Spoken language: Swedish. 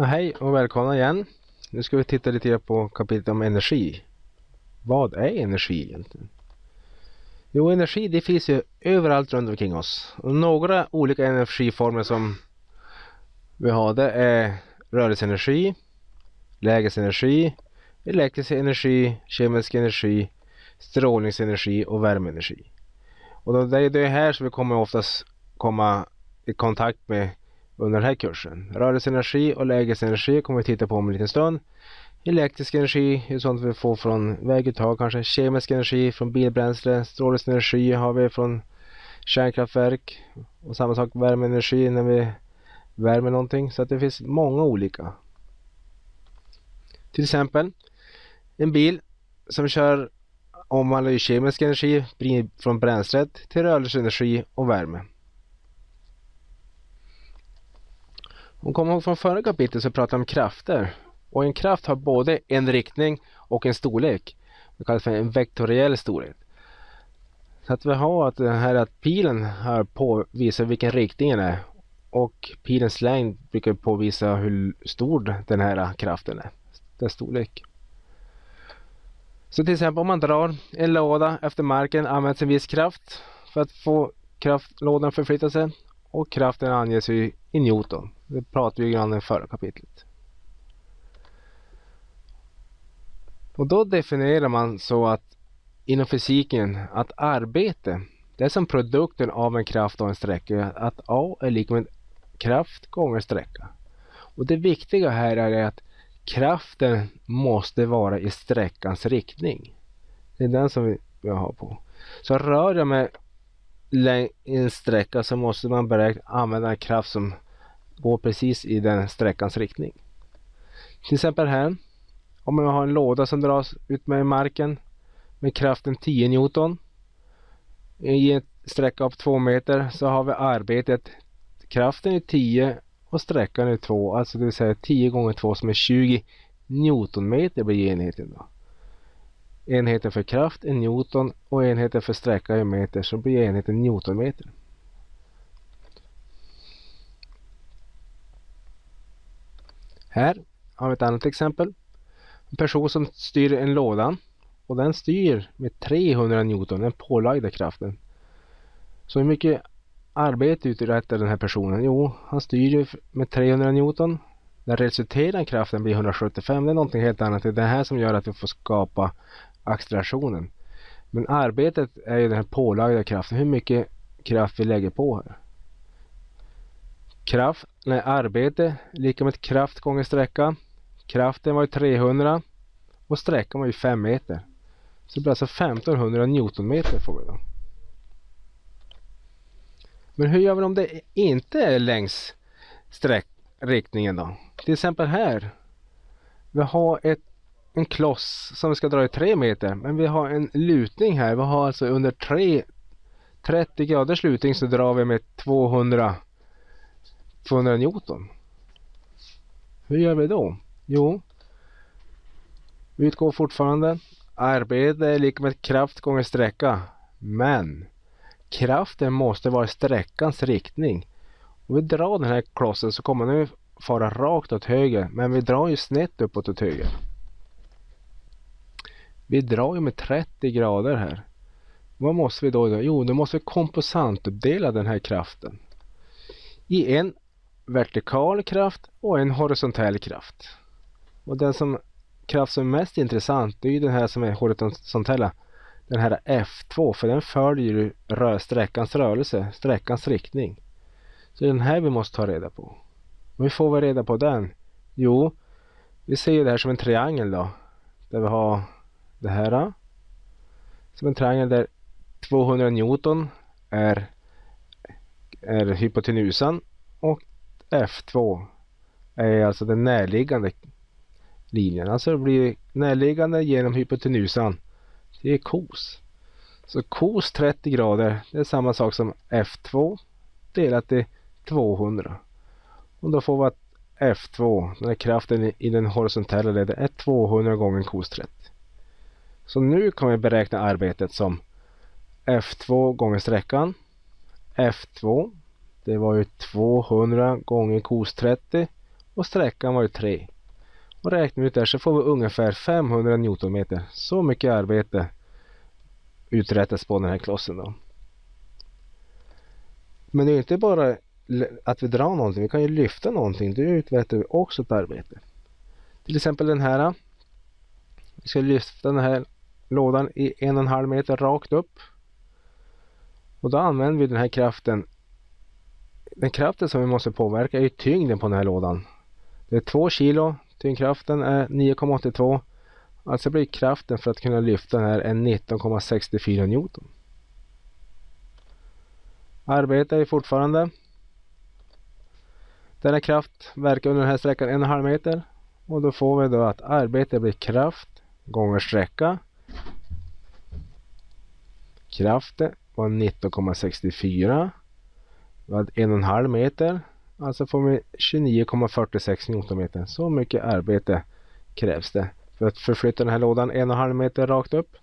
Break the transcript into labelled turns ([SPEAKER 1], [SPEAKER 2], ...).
[SPEAKER 1] Ja, hej och välkomna igen. Nu ska vi titta lite grann på kapitlet om energi. Vad är energi egentligen? Jo, energi det finns ju överallt runt omkring oss. Och några olika energiformer som vi har det är rörelseenergi, lägesenergi, elektrisk energi, kemisk energi, strålningsenergi och värmeenergi. Och det är det här som vi kommer oftast komma i kontakt med under den här kursen. Rörelseenergi och lägesenergi kommer vi titta på om en liten stund. Elektrisk energi är sånt vi får från väguttag kanske. Kemisk energi från bilbränsle. Strålningsenergi har vi från kärnkraftverk. Och samma sak värmeenergi när vi värmer någonting. Så att det finns många olika. Till exempel en bil som kör omvandlar kemisk energi från bränslet till rörelseenergi och värme. Om kommer ihåg från förra kapitlet så pratade vi om krafter. Och en kraft har både en riktning och en storlek. Det kallas för en vektoriell storlek. Så att vi har att den här att pilen här påvisar vilken riktning den är. Och pilens längd brukar påvisa hur stor den här kraften är. Dess storlek. Så till exempel om man drar en låda efter marken används en viss kraft för att få kraftlådan förflytta sig. Och kraften anges i, i Newton. Det pratade vi grann i förra kapitlet. Och då definierar man så att inom fysiken att arbete det är som produkten av en kraft och en sträcka. Att A är lika med kraft gånger sträcka. Och det viktiga här är att kraften måste vara i sträckans riktning. Det är den som vi, har på. Så rör jag mig en sträcka så måste man beräkna, använda en kraft som går precis i den sträckans riktning. Till exempel här. Om jag har en låda som dras ut med marken med kraften 10 Newton. I en sträcka av 2 meter så har vi arbetet. Kraften är 10 och sträckan är 2. Alltså det vill säga 10 gånger 2 som är 20 Newtonmeter blir enheten. Då. Enheten för kraft är Newton och enheten för sträcka är meter så blir enheten Newtonmeter. Här har vi ett annat exempel. En person som styr en låda och den styr med 300 Newton, den pålagda kraften. Så hur mycket arbete uträttar den här personen? Jo, han styr med 300 Newton. Den resulterande kraften blir 175. Det är någonting helt annat. Det är det här som gör att vi får skapa accelerationen. Men arbetet är ju den här pålagda kraften. Hur mycket kraft vi lägger på här. Kraft, nej, arbete lika med kraft gånger sträcka. Kraften var ju 300 och sträckan var ju 5 meter. Så det blir alltså 1500 Newtonmeter får vi då. Men hur gör vi om det inte är längs sträckriktningen då? Till exempel här. Vi har ett, en kloss som vi ska dra i tre meter. Men vi har en lutning här. Vi har alltså under 3, 30 graders lutning så drar vi med 200 200 Newton. Hur gör vi då? Jo, vi utgår fortfarande arbete är lika med kraft gånger sträcka. Men kraften måste vara i sträckans riktning. Om vi drar den här klossen så kommer den fara rakt åt höger. Men vi drar ju snett uppåt åt höger. Vi drar ju med 30 grader här. Vad måste vi då göra? Jo, då måste vi komposantuppdela den här kraften. I en vertikal kraft och en horisontell kraft. Och den som kraft som är mest intressant det är ju den här som är horisontella. Den här F2 för den följer rör sträckans rörelse, sträckans riktning. Så det är den här vi måste ta reda på. Och hur får vi reda på den? Jo, vi ser ju det här som en triangel då. Där vi har det här. Äh, som en triangel där 200 Newton är, är hypotenusan och F2 är alltså den närliggande linjen. Alltså det blir närliggande genom hypotenusan. Det är kos. Så kos 30 grader det är samma sak som F2 delat i 200. Och då får vi att F2, den här kraften i den horisontella leden, är 200 gånger kos 30. Så nu kan vi beräkna arbetet som F2 gånger sträckan. F2 det var ju 200 gånger kos 30 och sträckan var ju 3. Och räknar vi ut det här så får vi ungefär 500 Newtonmeter. Så mycket arbete uträttas på den här klossen då. Men det är inte bara att vi drar någonting, vi kan ju lyfta någonting. Då uträttar vi också ett arbete. Till exempel den här. Vi ska lyfta den här lådan i en och en halv meter rakt upp. Och då använder vi den här kraften. Den kraften som vi måste påverka är tyngden på den här lådan. Det är 2 kilo, tyngdkraften är 9,82. Alltså blir kraften för att kunna lyfta den här 19,64 Newton. Arbetet är fortfarande. Denna kraft verkar under den här sträckan en och en halv meter. Och då får vi då att arbetet blir kraft gånger sträcka. Kraften var 19,64. Vi hade en och en halv meter. Alltså får vi 29,46 Newtonmeter. Så mycket arbete krävs det för att förflytta den här lådan en och en halv meter rakt upp.